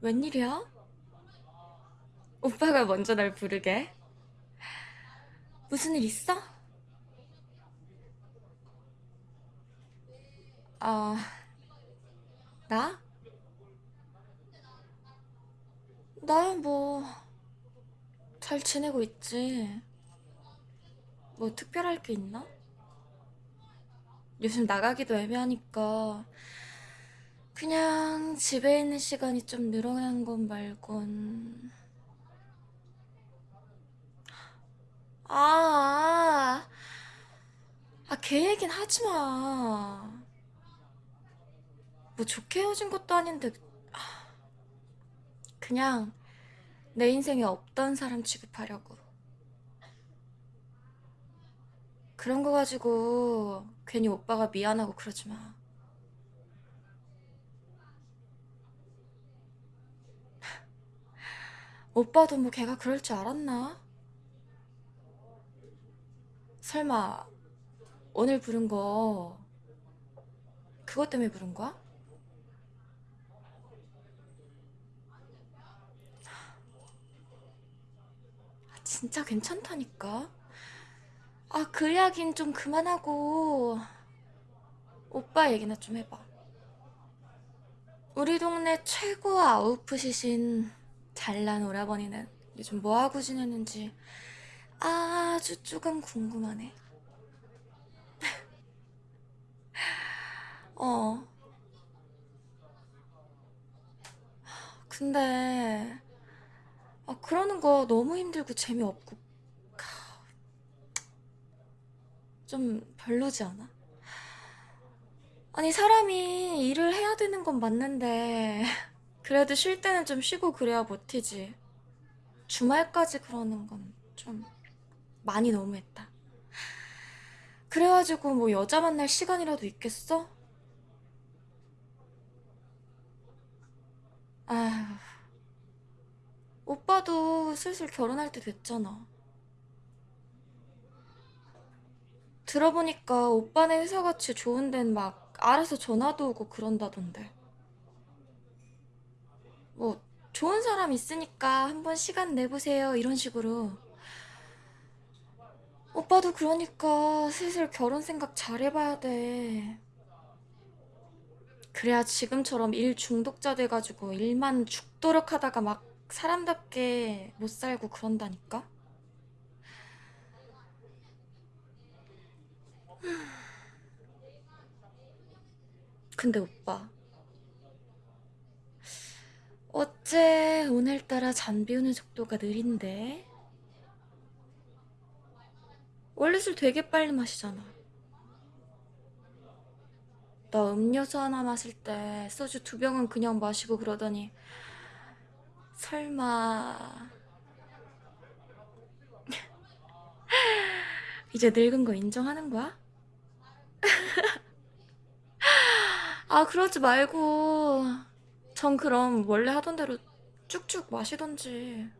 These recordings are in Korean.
웬일이야? 오빠가 먼저 날 부르게? 무슨 일 있어? 아, 나? 나 뭐, 잘 지내고 있지. 뭐 특별할 게 있나? 요즘 나가기도 애매하니까 그냥 집에 있는 시간이 좀 늘어난 건 말곤 아, 아, 아, 걔 얘긴 하지 마. 뭐 좋게 헤어진 것도 아닌데, 아, 그냥 내 인생에 없던 사람 취급하려고. 그런 거 가지고 괜히 오빠가 미안하고 그러지 마. 오빠도 뭐 걔가 그럴 줄 알았나? 설마 오늘 부른 거 그것 때문에 부른 거야? 아, 진짜 괜찮다니까. 아, 그 이야긴 좀 그만하고 오빠 얘기나 좀 해봐. 우리 동네 최고 아웃풋이신 잘난 오라버니는 요즘 뭐하고 지내는지 아주 조금 궁금하네. 어, 근데 아, 그러는 거 너무 힘들고 재미없고 좀 별로지 않아? 아니, 사람이 일을 해야 되는 건 맞는데 그래도 쉴 때는 좀 쉬고 그래야 버티지. 주말까지 그러는 건 좀 많이 너무했다. 그래가지고 뭐 여자 만날 시간이라도 있겠어? 아휴, 오빠도 슬슬 결혼할 때 됐잖아. 들어보니까 오빠네 회사같이 좋은 데는 막 알아서 전화도 오고 그런다던데. 뭐, 좋은 사람 있으니까 한번 시간 내보세요. 이런 식으로. 오빠도 그러니까 슬슬 결혼 생각 잘 해봐야 돼. 그래야 지금처럼 일 중독자 돼가지고 일만 죽도록 하다가 막 사람답게 못 살고 그런다니까? 근데 오빠, 어째 오늘따라 잠 비우는 속도가 느린데? 원래 술 되게 빨리 마시잖아. 나 음료수 하나 마실 때 소주 두 병은 그냥 마시고 그러더니 설마 이제 늙은 거 인정하는 거야? 아 그러지 말고 전 그럼 원래 하던 대로 쭉쭉 마시던지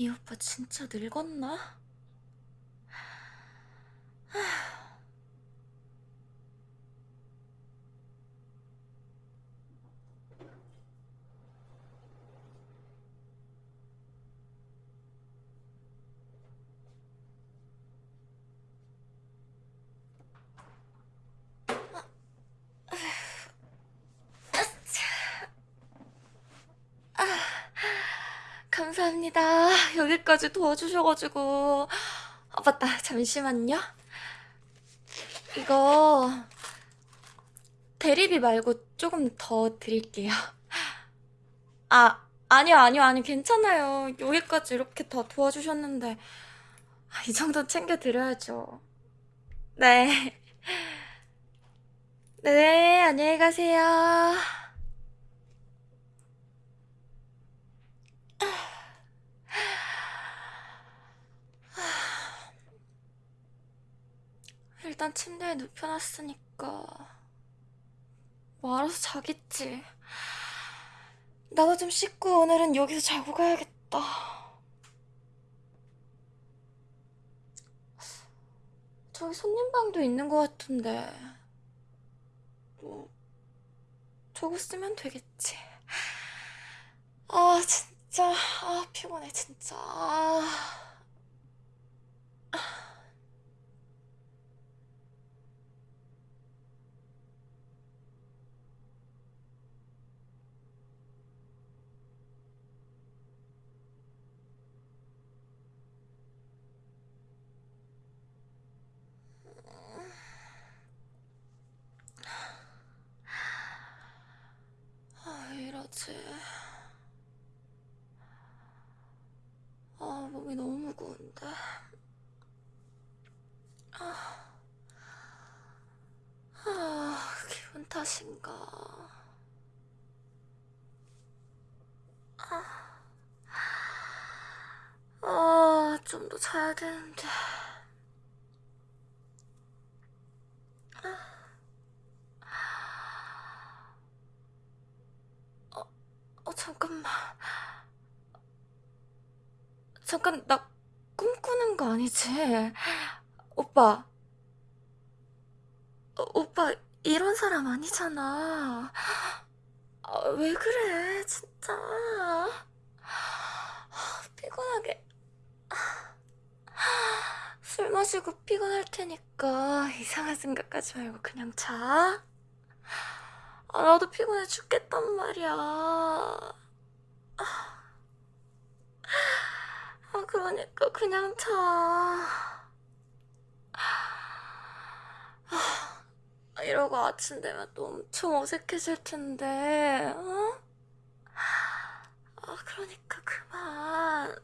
이 오빠 진짜 늙었나? 감사합니다. 여기까지 도와주셔가지고. 아, 맞다. 잠시만요. 이거 대리비 말고 조금 더 드릴게요. 아, 아니요, 아니요, 아니, 괜찮아요. 여기까지 이렇게 다 도와주셨는데. 아, 이 정도 챙겨드려야죠. 네. 네, 안녕히 가세요. 일단 침대에 눕혀놨으니까 뭐 알아서 자겠지. 나도 좀 씻고 오늘은 여기서 자고 가야겠다. 저기 손님방도 있는 것 같은데. 뭐, 저거 쓰면 되겠지. 아, 진짜. 아, 피곤해, 진짜. 아. 아, 왜 이러지? 아, 몸이 너무 무거운데. 아, 기분 탓인가. 아, 좀 더 자야 되는데. 어, 잠깐만. 잠깐, 나 꿈꾸는 거 아니지? 오빠. 어, 오빠, 이런 사람 아니잖아. 아, 왜 그래, 진짜. 아, 피곤하게. 술 마시고 피곤할 테니까 이상한 생각하지 말고 그냥 자. 아, 나도 피곤해 죽겠단 말이야. 아, 그러니까 그냥 자. 아, 이러고 아침 되면 또 엄청 어색해질 텐데, 어? 아, 그러니까 그만.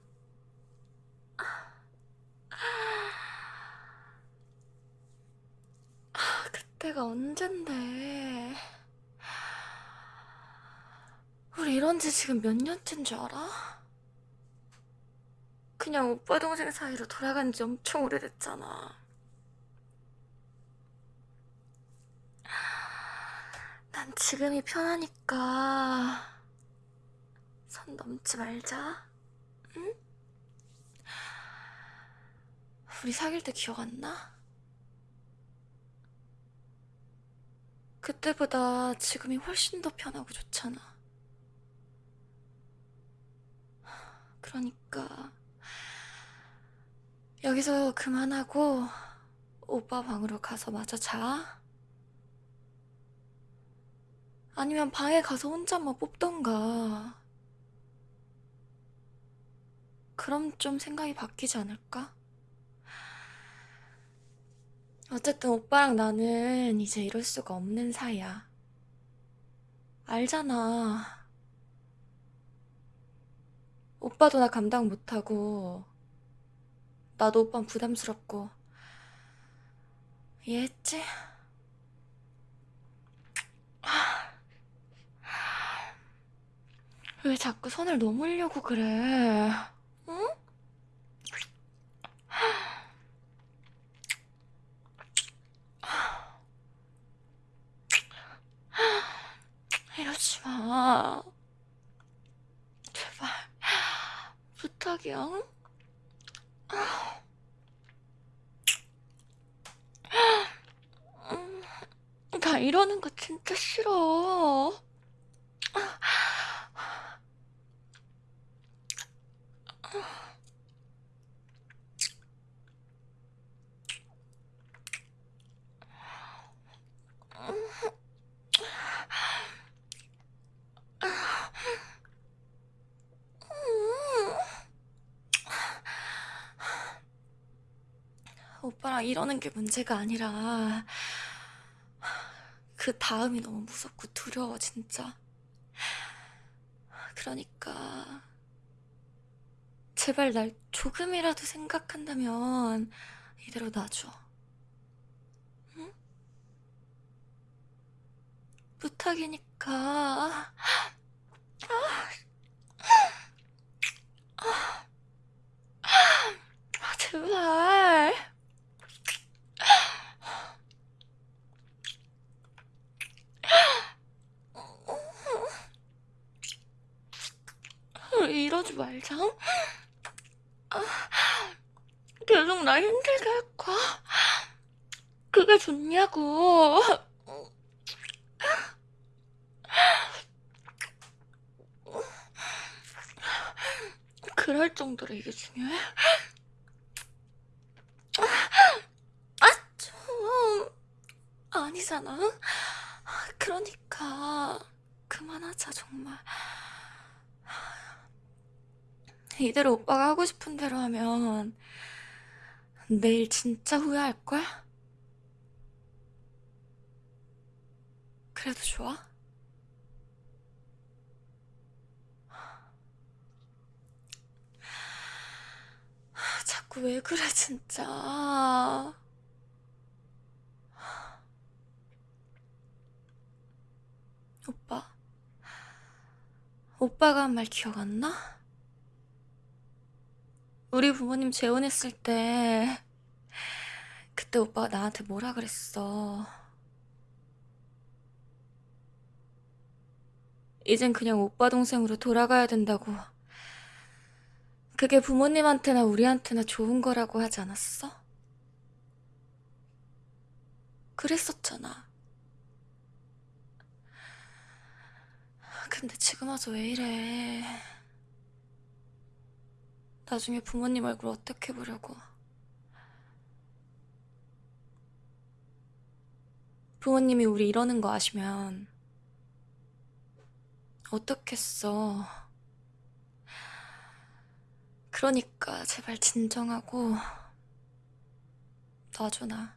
아, 그때가 언젠데. 우리 이런 지 지금 몇 년째인 줄 알아? 그냥 오빠 동생 사이로 돌아간 지 엄청 오래됐잖아. 난 지금이 편하니까 선 넘지 말자. 응? 우리 사귈 때 기억 안 나? 그때보다 지금이 훨씬 더 편하고 좋잖아. 그러니까 여기서 그만하고 오빠 방으로 가서 마저 자. 아니면 방에 가서 혼자만 뽑던가. 그럼 좀 생각이 바뀌지 않을까? 어쨌든 오빠랑 나는 이제 이럴 수가 없는 사이야. 알잖아. 오빠도 나 감당 못하고, 나도 오빠 부담스럽고, 이해했지? 왜 자꾸 선을 넘으려고 그래? 응? 이러지 마. 제발. 부탁이야. 응? 음, 나 이러는 거 진짜 싫어. 이러는 게 문제가 아니라 그 다음이 너무 무섭고 두려워 진짜. 그러니까 제발 날 조금이라도 생각한다면 이대로 놔줘. 응? 부탁이니까. 아, 제발. 이러지 말자. 계속 나 힘들게 할 거야. 그게 좋냐고. 그럴 정도로 이게 중요해? 아, 좀... 아니잖아. 그러니까, 그만하자, 정말. 이대로 오빠가 하고 싶은 대로 하면, 내일 진짜 후회할걸? 그래도 좋아? 자꾸 왜 그래, 진짜. 오빠. 오빠가 한 말 기억 안 나? 우리 부모님 재혼했을 때, 그때 오빠가 나한테 뭐라 그랬어. 이젠 그냥 오빠 동생으로 돌아가야 된다고. 그게 부모님한테나 우리한테나 좋은 거라고 하지 않았어? 그랬었잖아. 근데 지금 와서 왜 이래. 나중에 부모님 얼굴 어떻게 보려고. 부모님이 우리 이러는 거 아시면 어떻겠어. 그러니까 제발 진정하고 놔줘 나.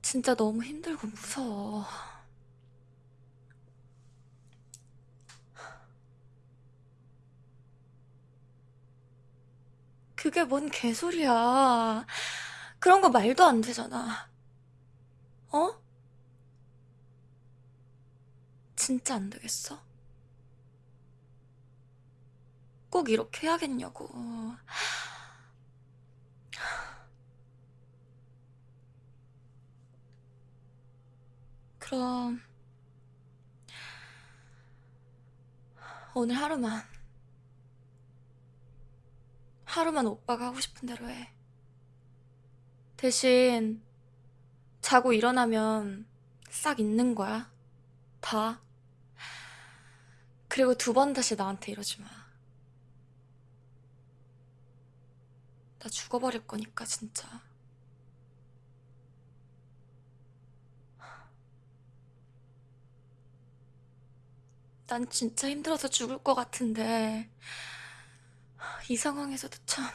진짜 너무 힘들고 무서워. 그게 뭔 개소리야. 그런 거 말도 안 되잖아. 어? 진짜 안 되겠어? 꼭 이렇게 해야겠냐고. 그럼 오늘 하루만 하루만 오빠가 하고 싶은 대로 해. 대신 자고 일어나면 싹 잊는 거야. 다. 그리고 두 번 다시 나한테 이러지 마. 나 죽어버릴 거니까 진짜. 난 진짜 힘들어서 죽을 것 같은데 이 상황에서도 참.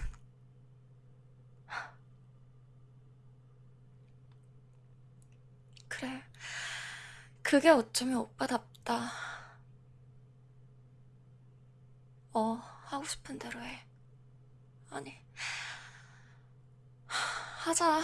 그래. 그게 어쩌면 오빠답다. 어 하고 싶은 대로 해. 아니. 하자